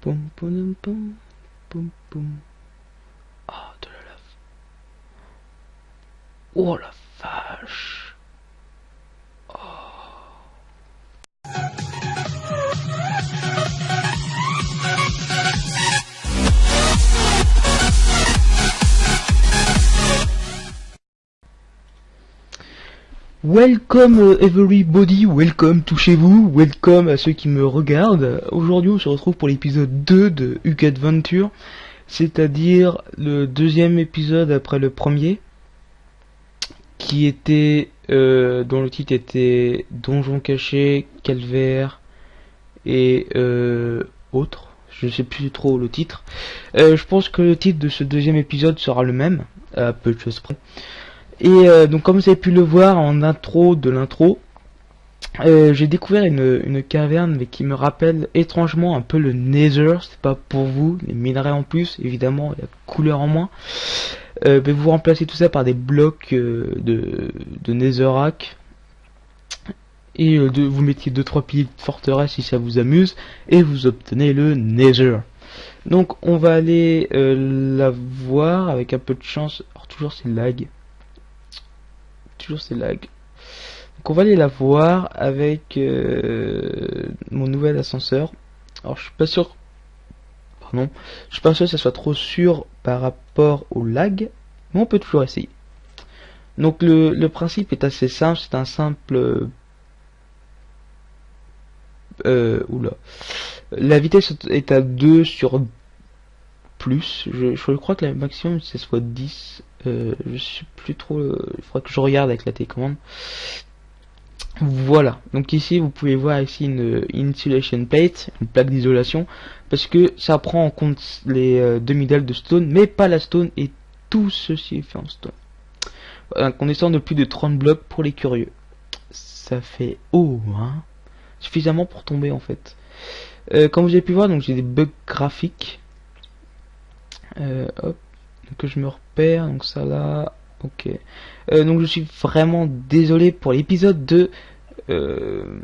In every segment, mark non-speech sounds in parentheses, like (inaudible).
Poum, poum, poum, poum, poum. Ah, de la lave. Oh la vache. Welcome uh, everybody, welcome touchez-vous, welcome à ceux qui me regardent. Aujourd'hui on se retrouve pour l'épisode 2 de Huck Adventure, c'est-à-dire le deuxième épisode après le premier, qui était, euh, dont le titre était Donjon caché, Calvaire et euh, autres. Je sais plus trop le titre. Euh, je pense que le titre de ce deuxième épisode sera le même, à peu de choses près. Et euh, donc comme vous avez pu le voir en intro de l'intro, euh, j'ai découvert une, une caverne mais qui me rappelle étrangement un peu le Nether, c'est pas pour vous, les minerais en plus, évidemment, la couleur en moins. Euh, mais vous remplacez tout ça par des blocs euh, de, de Netherrack. Et euh, vous mettiez 2-3 piliers de forteresse si ça vous amuse, et vous obtenez le Nether. Donc on va aller euh, la voir avec un peu de chance. Alors toujours c'est lag toujours c'est lag. Donc on va aller la voir avec euh, mon nouvel ascenseur. Alors je suis pas sûr. Pardon. Je suis pas sûr que ça soit trop sûr par rapport au lag. Mais on peut toujours essayer. Donc le, le principe est assez simple. C'est un simple. Euh, oula. La vitesse est à 2 sur Je, crois que la maximum c'est soit 10. Euh, je suis plus trop. euh, Il faudra que je regarde avec la télécommande. Voilà. Donc ici, vous pouvez voir ici une insulation plate, une plaque d'isolation, parce que ça prend en compte les euh, demi-dalles de stone, mais pas la stone et tout ceci est fait en stone. Voilà, on descend de plus de 30 blocs pour les curieux. Ça fait haut, hein. Suffisamment pour tomber en fait. Euh, comme vous avez pu voir, donc j'ai des bugs graphiques. Euh, hop que je me repère, donc ça là, ok. Euh, donc je suis vraiment désolé pour l'épisode de euh,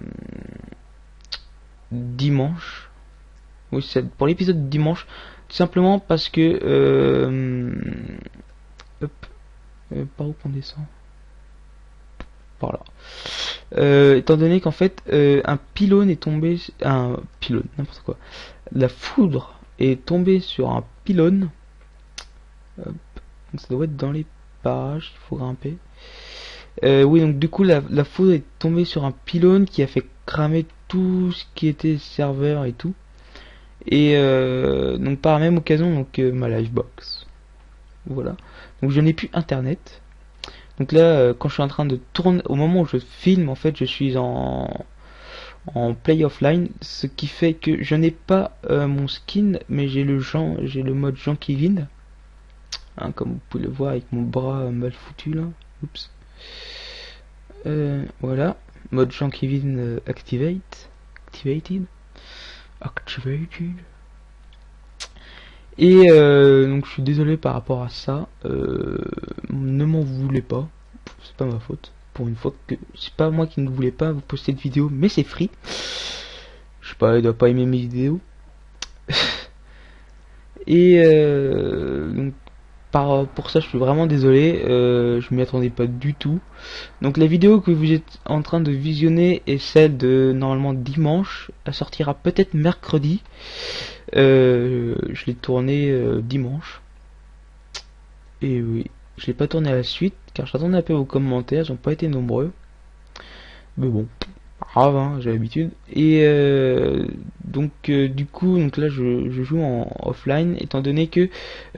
dimanche. Oui, c'est pour l'épisode de dimanche, tout simplement parce que hop, par où qu'on descend? Par là. Euh, étant donné qu'en fait un pylône est tombé, un pylône, n'importe quoi. La foudre est tombée sur un pylône. Donc ça doit être dans les parages, il faut grimper. Euh, oui, donc du coup la, foudre est tombée sur un pylône qui a fait cramer tout ce qui était serveur et tout. Et euh, donc par la même occasion, donc euh, ma livebox. Voilà. Donc je n'ai plus internet. Donc là, euh, quand je suis en train de tourner, au moment où je filme, en fait, je suis en play offline, ce qui fait que je n'ai pas mon skin, mais j'ai le j'ai le mode Jean Kevin. Hein, comme vous pouvez le voir avec mon bras mal foutu là. Euh, voilà. Mode Jean Kevin euh, activate. Activated. Activated. Et euh, donc je suis désolé par rapport à ça. Ne m'en voulez pas. C'est pas ma faute. Pour une fois que c'est pas moi qui ne voulais pas vous poster de vidéo, mais c'est free. Je sais pas, il doit pas aimer mes vidéos. (laughs) Et donc par, pour ça je suis vraiment désolé, euh, je m'y attendais pas du tout. Donc la vidéo que vous êtes en train de visionner est celle de normalement dimanche, elle sortira peut-être mercredi. Euh, je l'ai tournée euh, dimanche. Et oui, je l'ai pas tourné à la suite car j'attendais un peu vos commentaires, ils n'ont pas été nombreux. Mais bon, grave, hein, j'ai l'habitude. Et euh, donc euh, du coup, donc là je, joue en offline, étant donné que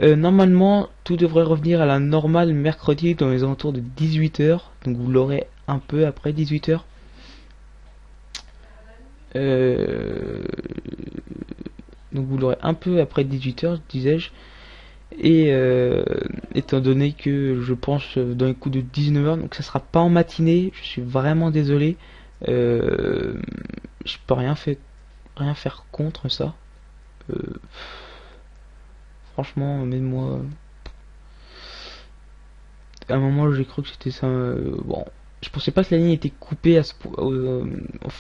euh, normalement tout devrait revenir à la normale mercredi dans les alentours de 18h. Donc vous l'aurez un peu après 18h. Euh, donc vous l'aurez un peu après 18h, disais-je. Et étant donné que je pense dans les coups de 19h, donc ça sera pas en matinée, je suis vraiment désolé. Euh, je peux rien faire, rien faire contre ça. Euh, franchement, même moi, à un moment j'ai cru que c'était ça. euh, bon, je pensais pas que la ligne était coupée à ce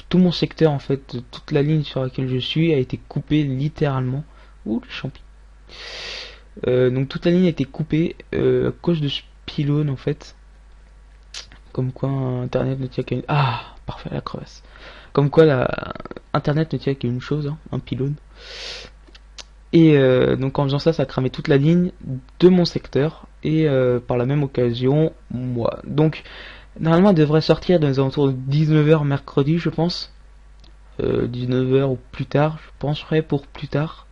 tout mon secteur en fait, toute la ligne sur laquelle je suis a été coupée littéralement. Ouh, les. Euh, donc toute la ligne a été coupée à cause de ce pylône en fait. Comme quoi internet ne tient qu'à une... Ah parfait la crevasse. Comme quoi la internet ne tient qu'à une chose, hein, un pylône. Et euh, donc en faisant ça, ça a cramé toute la ligne de mon secteur et par la même occasion moi. Donc normalement elle devrait sortir dans les alentours de 19h mercredi je pense. 19h ou plus tard, je penserai pour plus tard.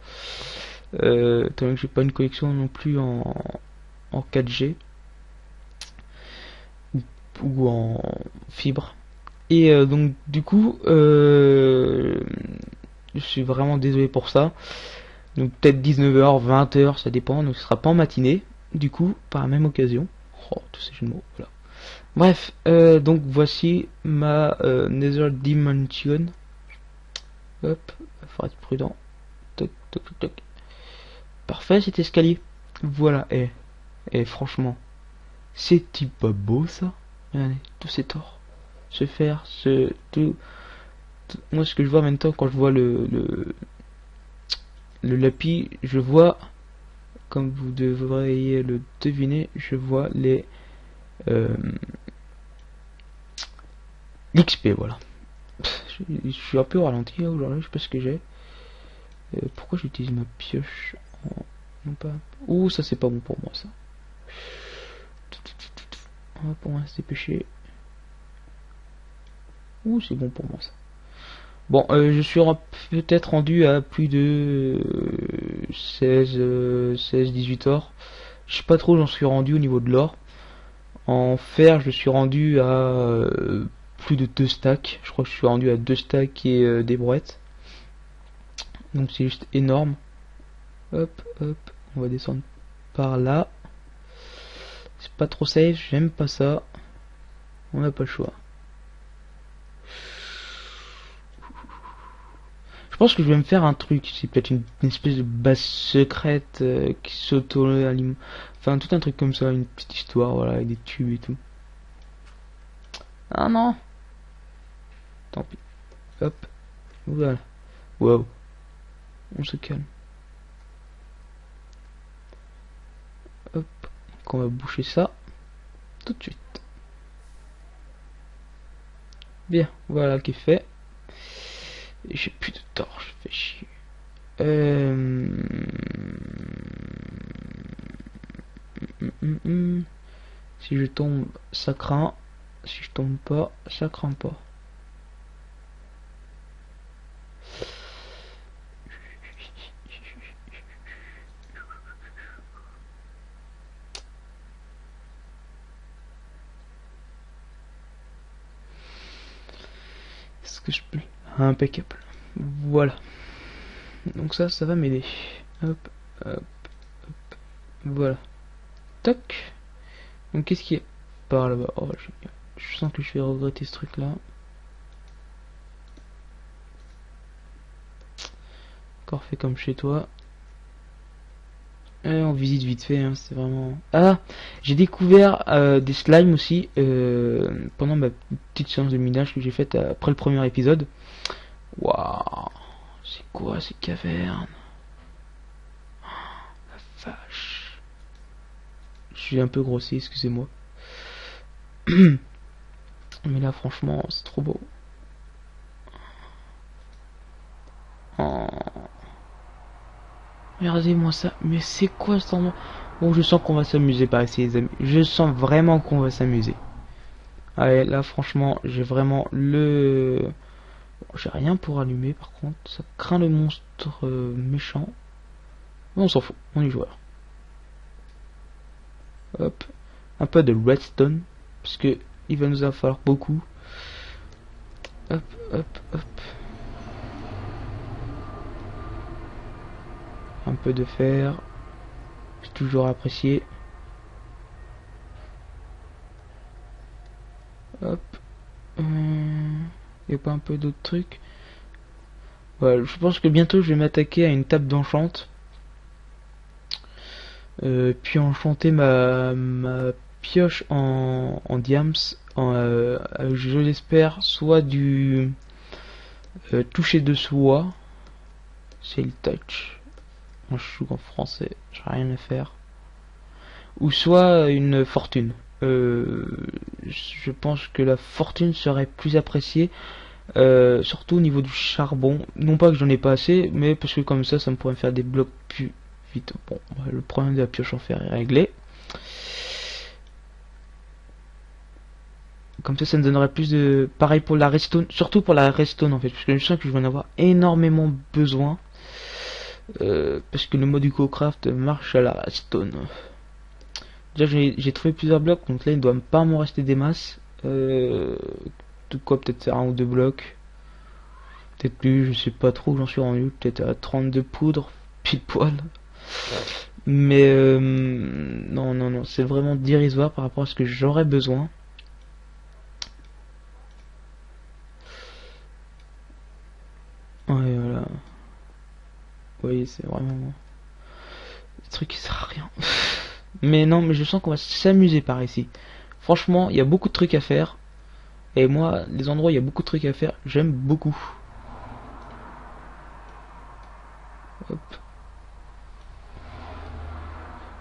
Euh, tant que j'ai pas une connexion non plus en, en 4G ou en fibre. Et euh, donc du coup, euh, je suis vraiment désolé pour ça. Donc peut-être 19h, 20h, ça dépend. Donc ce sera pas en matinée. Du coup, par la même occasion. Oh, tous ces jeux voilà. Bref, donc voici ma Nether Dimension. Hop, faut être prudent. Toc, toc, toc. Parfait cet escalier. Voilà, et, et franchement, c'est-il pas beau ça Regardez, tous ces torts. Se faire, ce... Tout, moi ce que je vois maintenant quand je vois le, le, le lapis, je vois, comme vous devriez le deviner, je vois les... Euh, L'XP, voilà. Je, suis un peu ralenti aujourd'hui, je sais pas ce que j'ai. Euh, pourquoi j'utilise ma pioche non pas. Ouh, ça c'est pas bon pour moi ça. On va pour moi se dépêcher. C'est bon pour moi ça. Bon, euh, je suis peut-être rendu à plus de 16, 16, 18 or. Je sais pas trop, j'en suis rendu au niveau de l'or. En fer, je suis rendu à euh, plus de 2 stacks. Je crois que je suis rendu à 2 stacks et euh, des brouettes. Donc c'est juste énorme. Hop, hop. On va descendre par là. C'est pas trop safe, j'aime pas ça. On n'a pas le choix. Je pense que je vais me faire un truc, c'est peut-être une, espèce de base secrète euh, qui s'auto-alimente. Enfin, tout un truc comme ça, une petite histoire, voilà, avec des tubes et tout. Ah non Tant pis. Hop. Voilà. Wow. On se calme. Hop, on va boucher ça tout de suite. Bien, voilà qui est fait. J'ai plus de torche, fais chier. Euh... Si je tombe, ça craint. Si je tombe pas, ça craint pas. que je peux? Impeccable. Voilà. Donc ça, ça va m'aider. Hop, hop, hop. Voilà. Toc. Donc qu'est-ce qui est par là-bas? Oh, je sens que je vais regretter ce truc-là. Encore fait comme chez toi. on visite vite fait, hein, c'est vraiment... Ah J'ai découvert euh, des slimes aussi euh, pendant ma petite séance de minage que j'ai faite après le premier épisode. Waouh C'est quoi ces cavernes La vache Je suis un peu grossier, excusez-moi. (clears throat) Mais là, franchement, c'est trop beau. Oh. Regardez-moi ça. Mais c'est quoi ce endroit? Bon, je sens qu'on va s'amuser par ici, les amis. Je sens vraiment qu'on va s'amuser. Allez, là, franchement, j'ai vraiment le... j'ai rien pour allumer, par contre. Ça craint le monstre euh, méchant. on s'en fout. On y joue Hop. Un peu de redstone. Parce que il va nous en falloir beaucoup. Hop, hop, hop. un peu de fer c'est toujours apprécié hop et pas un peu d'autres trucs? Je pense que bientôt je vais m'attaquer à une table d'enchante euh, puis enchanter ma, pioche en, en diams euh, je l'espère, soit du toucher de soie, c'est le touch. Moi je joue en français, j'ai rien à faire. Ou soit une fortune. Je pense que la fortune serait plus appréciée euh, surtout au niveau du charbon. Non pas que j'en ai pas assez, mais parce que comme ça, ça me pourrait faire des blocs plus vite. Bon, le problème de la pioche en fer est réglé. Comme ça, ça me donnerait plus de... Pareil pour la redstone, surtout pour la redstone en fait, parce que je sens que je vais en avoir énormément besoin. Euh, parce que le mode du craft marche à la redstone. Déjà, j'ai trouvé plusieurs blocs, donc là, il ne doit pas m'en rester des masses. Euh, quoi, peut-être un ou deux blocs. Peut-être plus, je sais pas trop, j'en suis rendu, peut-être à 32 poudres, (laughs) pile poil. Mais euh, non, non, non, c'est vraiment dérisoire par rapport à ce que j'aurais besoin. Ouais, voilà. Oui, c'est vraiment... Le truc qui sert à rien. (laughs) mais non, mais je sens qu'on va s'amuser par ici. Franchement, il y a beaucoup de trucs à faire. Et moi, les endroits il y a beaucoup de trucs à faire, j'aime beaucoup. Hop.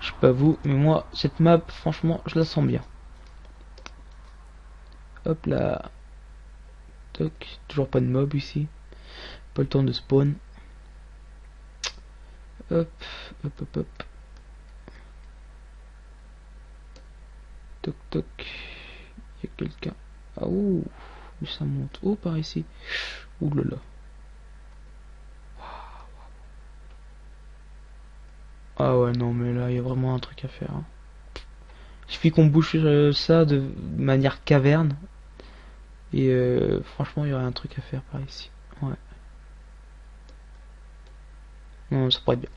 Je sais pas vous, mais moi, cette map, franchement, je la sens bien. Hop là. Toc. Toujours pas de mob ici. Pas le temps de spawn. Hop, hop, hop, hop. Toc, toc. Y a quelqu'un. Ah ouh, ça monte. Oh, par ici. Ouh là là. Ah ouais, non, mais là, il y a vraiment un truc à faire. Hein. Il suffit qu'on bouche euh, ça de manière caverne. Et euh, franchement, il y aurait un truc à faire par ici. Ouais. Ça pourrait être bien.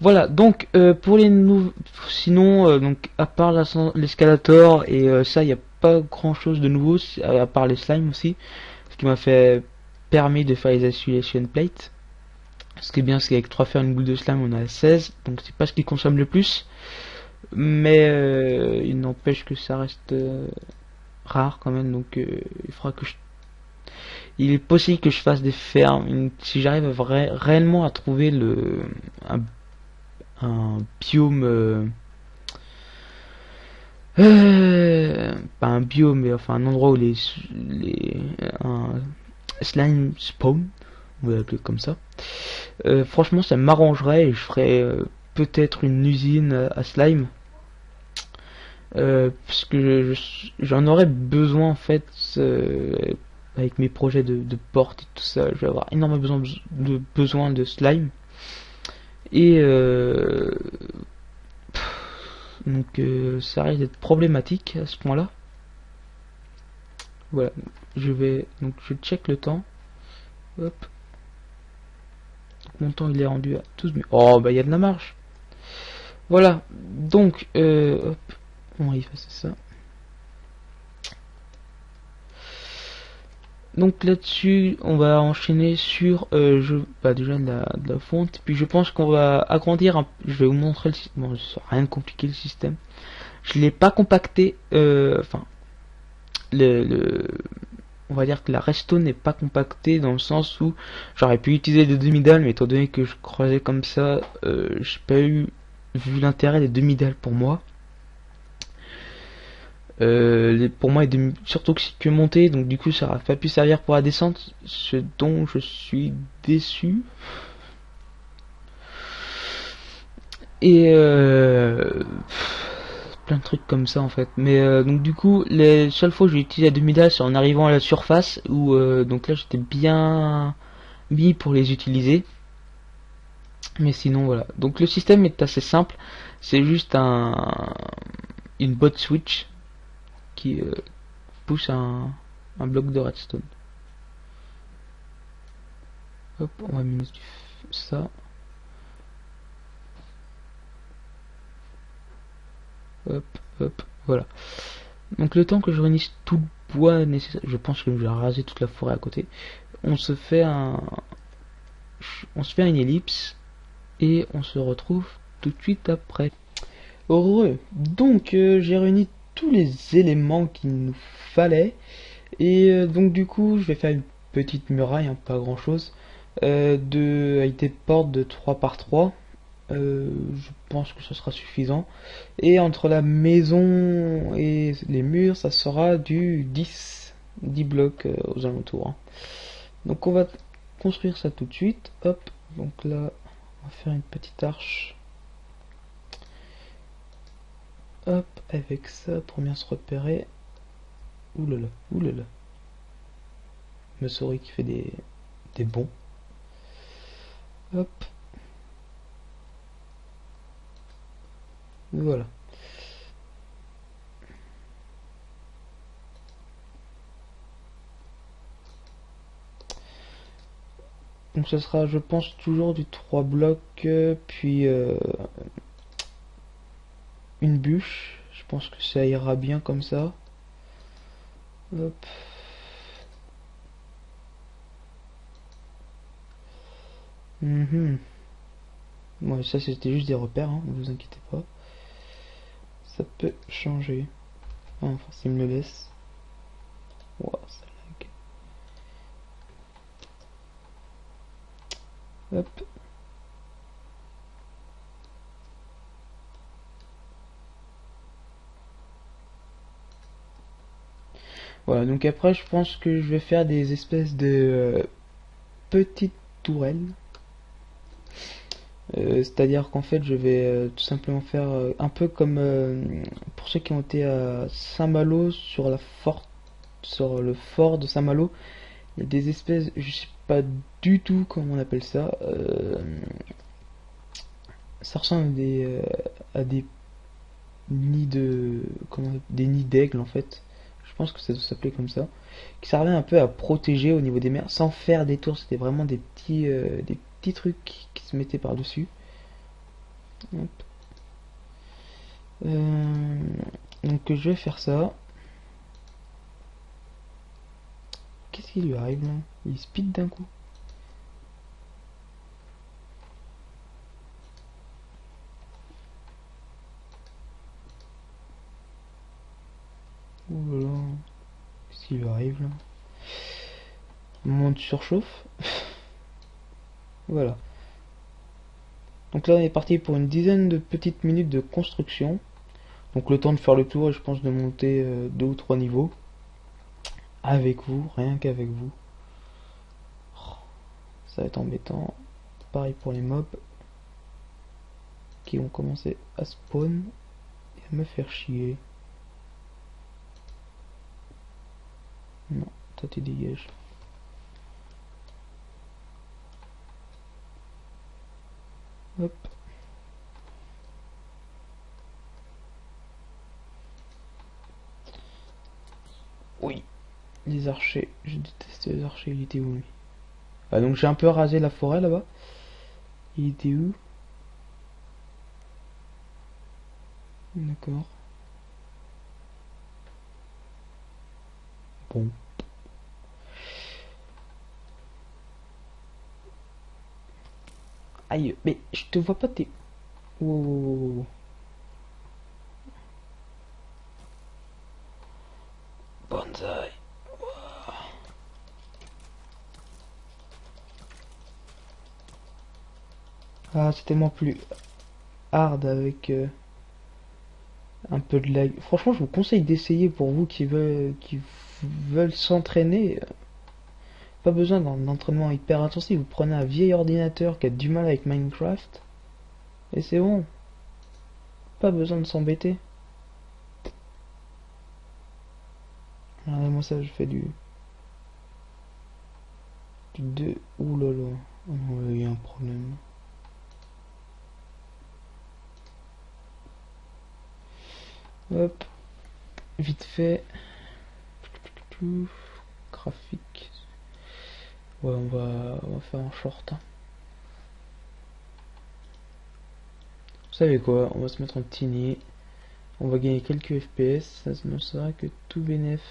Voilà, donc euh, pour les nouveaux... Sinon, donc à part l'escalator et ça, il y a pas grand chose de nouveau à part les slimes aussi ce qui m'a fait permis de faire les isolation plates ce qui est bien c'est qu'avec 3 faire une boule de slime on a 16 donc c'est pas ce qui consomme le plus mais euh, il n'empêche que ça reste euh, rare quand même donc euh, il faudra que je il est possible que je fasse des fermes si j'arrive réellement à trouver le un, un biome euh, pas un biome, mais enfin un endroit où les, les un slime spawn, on va comme ça. Euh, franchement, ça m'arrangerait et je ferais euh, peut-être une usine à slime. parce que j'en aurais besoin en fait avec mes projets de, de porte et tout ça. Je vais avoir énormément besoin de, besoin de slime. Et donc euh, ça risque d'être problématique à ce point-là. Voilà, je vais donc je check le temps. Hop. mon temps il est rendu à 12 minutes. Oh bah il y a de la marge. Voilà, donc euh, hop, on va effacer ça? Donc là-dessus, on va enchaîner sur euh, je, bah, déjà de la, de la fonte. Puis je pense qu'on va agrandir. Un, je vais vous montrer le système. Bon, rien de compliqué le système. Je l'ai pas compacté. Euh, enfin, le, on va dire que la resto n'est pas compactée dans le sens où j'aurais pu utiliser des demi-dalles, mais étant donné que je croisais comme ça, euh, j'ai pas eu vu l'intérêt des demi-dalles pour moi. Euh, pour moi, il est surtout que monter, donc du coup, ça n'aurait pas pu servir pour la descente, ce dont je suis déçu. Et euh, plein de trucs comme ça en fait. Mais euh, donc du coup, les seules fois où j'ai utilisé la demi c'est en arrivant à la surface, où donc là j'étais bien mis pour les utiliser. Mais sinon voilà. Donc le système est assez simple. C'est juste un une bot switch qui euh, pousse un, bloc de redstone. Hop, on va mettre ça. Hop, hop, voilà. Donc le temps que je réunisse tout le bois nécessaire, je pense que je vais raser toute la forêt à côté. On se fait un, on se fait une ellipse et on se retrouve tout de suite après. Heureux. Donc euh, j'ai réuni les éléments qu'il nous fallait. Et euh, donc du coup, je vais faire une petite muraille, hein, pas grand chose, euh, de, avec des portes de 3 par 3. Euh, je pense que ce sera suffisant. Et entre la maison et les murs, ça sera du 10, 10 blocs aux alentours. Hein. Donc on va construire ça tout de suite. Hop, donc là, on va faire une petite arche. Hop, avec ça, pour bien se repérer. Oulala, oulala. Me souris qui fait des, des bons. Hop. Voilà. Donc ce sera, je pense, toujours du 3 blocs, euh, puis euh, une bûche. Je pense que ça ira bien comme ça. Hop. Mhm. ça c'était juste des repères, hein, ne vous inquiétez pas. Ça peut changer. Ah, enfin, s'il me le laisse. ça Hop. Voilà, donc après je pense que je vais faire des espèces de euh, petites tourelles. Euh, c'est-à-dire qu'en fait je vais euh, tout simplement faire un peu comme pour ceux qui ont été à Saint-Malo sur la forte sur le fort de Saint-Malo. Il y a des espèces, je sais pas du tout comment on appelle ça. Ça ressemble à des, à des nids de. Comment, des nids d'aigle en fait. Je pense que ça doit s'appeler comme ça. Qui servait un peu à protéger au niveau des mers sans faire des tours. C'était vraiment des petits, euh, des petits trucs qui se mettaient par-dessus. donc je vais faire ça. Qu'est-ce qui lui arrive là? Il speed d'un coup. Oh là là. Qu'est-ce qui lui arrive là Moment surchauffe. voilà. Donc là on est parti pour une dizaine de petites minutes de construction. Donc le temps de faire le tour et je pense de monter euh, deux ou trois niveaux avec vous, rien qu'avec vous. Oh, ça va être embêtant. Pareil pour les mobs qui ont commencé à spawn et à me faire chier. Non, toi tu dégages. Hop. Oui. Les archers, je déteste les archers, il était où lui? Ah, Donc j'ai un peu rasé la forêt là-bas. Il était où? D'accord. Bon. Aïe, mais je te vois pas, t'es... Oh. Bonsaï. Ah, c'est tellement plus hard avec euh, un peu de lag. Franchement, je vous conseille d'essayer pour vous qui veulent s'entraîner. Pas besoin d'un entraînement hyper intensif. Vous prenez un vieil ordinateur qui a du mal avec Minecraft. Et c'est bon. Pas besoin de s'embêter. Regardez-moi ça, je fais du... Du 2. Ouh là là. Oh il y a un problème. Hop. Vite fait. Graphique. Ouais, on va, on va faire un short. Hein. Vous savez quoi On va se mettre en tiny. On va gagner quelques FPS. Ça ne sera que tout bénef.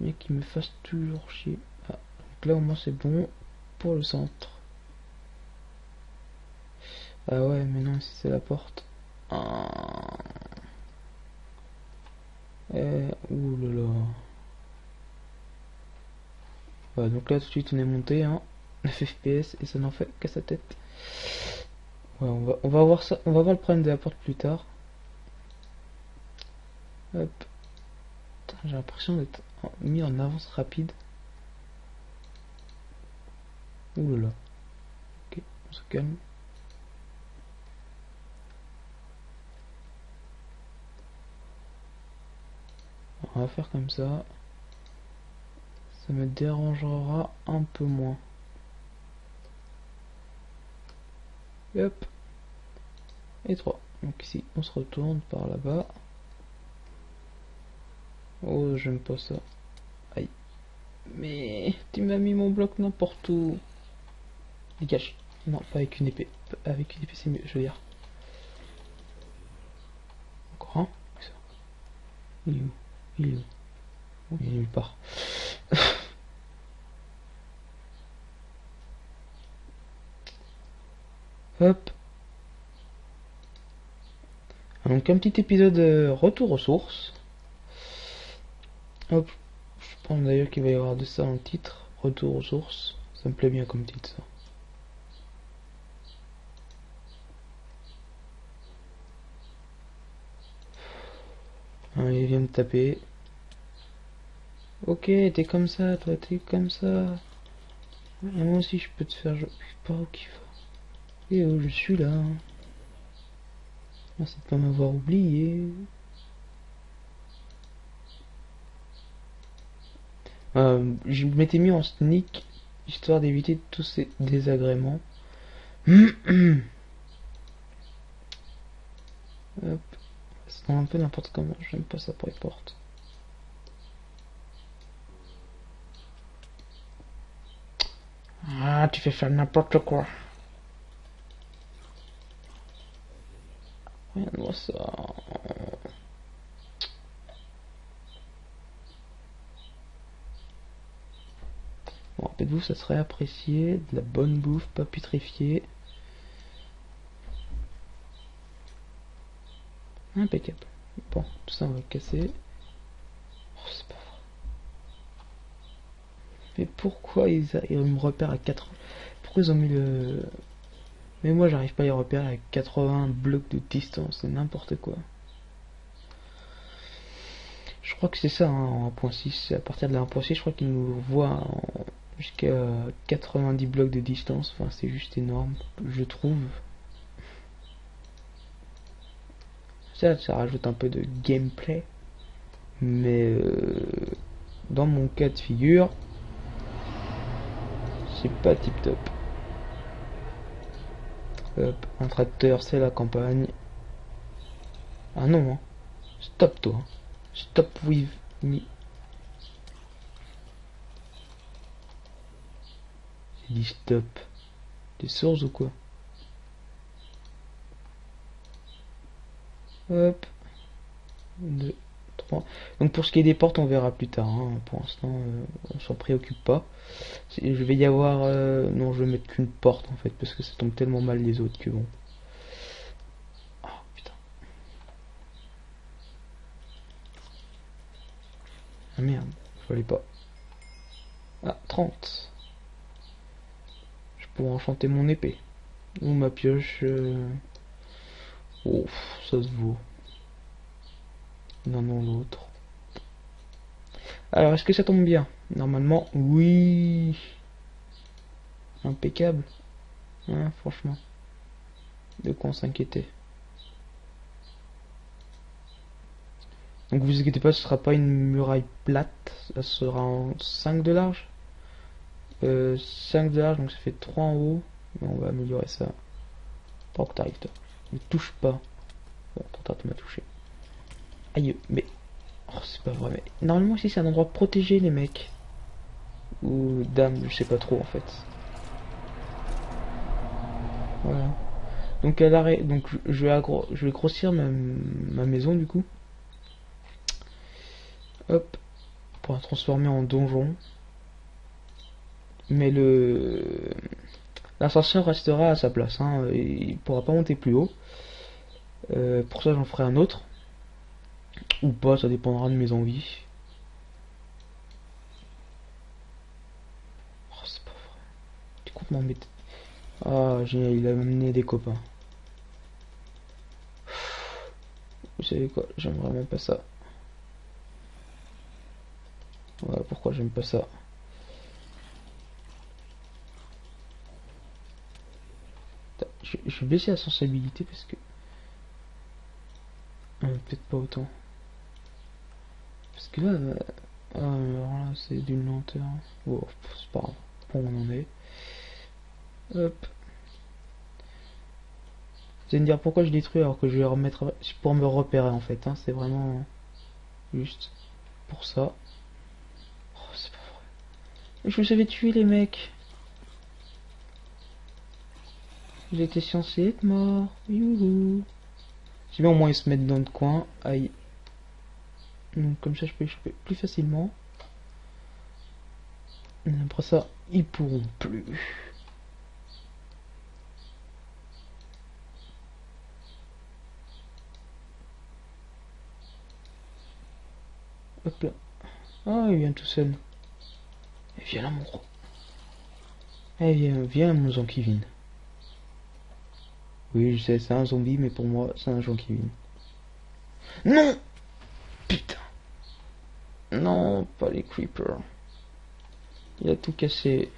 Mais qui me fasse toujours chier. Ah, donc là au moins c'est bon pour le centre. Ah ouais, mais non, c'est la porte. Ah. Ouh là là. Voilà, donc là tout de suite on est monté hein, (laughs) 9 fps et ça n'en fait qu'à sa tête. Ouais, on va, on va voir ça, on va voir le problème de la porte plus tard. Hop. J'ai l'impression d'être mis en avance rapide. Ouh là là. Ok, on se calme. On va faire comme ça. Ça me dérangera un peu moins. Et hop. Et 3. Donc ici, on se retourne par là-bas. Oh, j'aime pas ça. Aïe. Mais tu m'as mis mon bloc n'importe où. Dégage. Non, pas avec une épée. Avec une épée, c'est mieux, je veux dire. Encore un Il est où? Il est où? Il est nulle part. Hop. Donc un petit épisode euh, retour aux sources. Hop. Je pense d'ailleurs qu'il va y avoir de ça en titre. Retour aux sources. Ça me plaît bien comme titre ça. Ah, il vient de taper. Ok, t'es comme ça, toi, t'es comme ça. moi aussi, je peux te faire... Je pas où. Et oh, je suis là. Merci de pas m'avoir oublié. Euh, je m'étais mis en sneak histoire d'éviter tous ces désagréments. (clears throat) Hop. C'est un peu n'importe comment, j'aime pas ça pour les portes. Ah, tu fais faire n'importe quoi. Regarde-moi ça. Bon, rappelez-vous, ça serait apprécié. De la bonne bouffe, pas putréfiée. Impeccable. Bon, tout ça on va casser. Oh, c'est pas vrai. Mais pourquoi ils, me repèrent à 4 Pourquoi ils ont mis le... Mais moi j'arrive pas à les repérer à 80 blocs de distance, c'est n'importe quoi. Je crois que c'est ça hein, en 1.6, à partir de la 1.6 je crois qu'ils nous voient jusqu'à 90 blocs de distance, enfin c'est juste énorme, je trouve. Ça, ça rajoute un peu de gameplay. Mais euh, dans mon cas de figure, c'est pas tip top. Hop, un tracteur, c'est la campagne. Ah non, hein. stop toi. Stop with me. Il dit stop. T'es sourds ou quoi? Hop. 2, 3. Donc pour ce qui est des portes, on verra plus tard. Hein. Pour l'instant, euh, on s'en préoccupe pas. Je vais y avoir... Euh, non, je vais mettre qu'une porte en fait, parce que ça tombe tellement mal les autres que bon. Oh putain. Ah merde, je voulais pas. Ah, 30. Je pourrais enchanter mon épée. Ou ma pioche... Euh, Oh, ça se vaut. Non, non, l'autre. Alors, est-ce que ça tombe bien? Normalement, oui. Impeccable. Hein, franchement. De quoi on s'inquiétait. Donc vous inquiétez pas, ce sera pas une muraille plate, ça sera en 5 de large. Euh, 5 de large, donc ça fait 3 en haut. Mais on va améliorer ça. Pour que t'arrives toi. Ne touche pas. Bon, tu m'as touché. Aïe, mais... Oh, c'est pas vrai, mais... Normalement, ici, c'est un endroit protégé, les mecs. Ou dames, je sais pas trop, en fait. Voilà. Donc, à l'arrêt... Donc, je vais, je vais grossir ma... ma maison, du coup. Hop. Pour la transformer en donjon. Mais le... L'ascenseur restera à sa place, hein, il pourra pas monter plus haut. Euh, pour ça, j'en ferai un autre. Ou pas, ça dépendra de mes envies. Oh, c'est pas vrai. Tu comptes. Ah, génial, il a amené des copains. Vous savez quoi, j'aime vraiment pas ça. Voilà pourquoi j'aime pas ça? Je, vais baisser la sensibilité parce que... Peut-être pas autant. Parce que là... Euh, alors là, c'est d'une lenteur. C'est pas. Bon, on en est. Hop. Vous allez me dire pourquoi je détruis alors que je vais remettre pour me repérer en fait. Hein. C'est vraiment juste pour ça. Oh, c'est pas vrai. Je vous avais tué les mecs. J'étais censé être mort. Youhou. Si bien au moins ils se mettent dans le coin. Aïe. Donc comme ça je peux échapper plus facilement. Après ça, ils pourront plus. Hop là. Ah, il vient tout seul. Et viens là, mon gros. Eh, viens, viens, mon Zonkivin. Oui, je sais, c'est un zombie, mais pour moi, c'est un Zonkivin. Non Putain Non, pas les creepers. Il a tout cassé.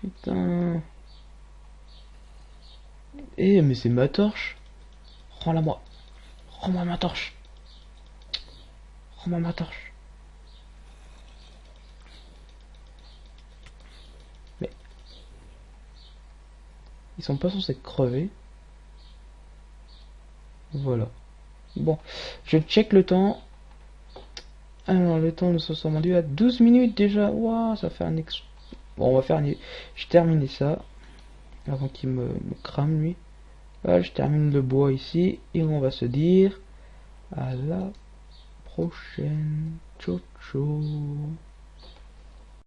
Putain. Eh, mais c'est ma torche. Rends-la moi. Rends-moi ma torche. Rends-moi ma torche. Ils sont pas censés crever. Voilà. Bon, je check le temps. Alors, le temps nous sommes rendus à 12 minutes déjà. Waouh, ça fait un ex... Bon, on va faire... Je termine ça. Avant qu'il me, crame, lui. Voilà, je termine le bois ici. Et on va se dire... À la prochaine. Ciao, ciao.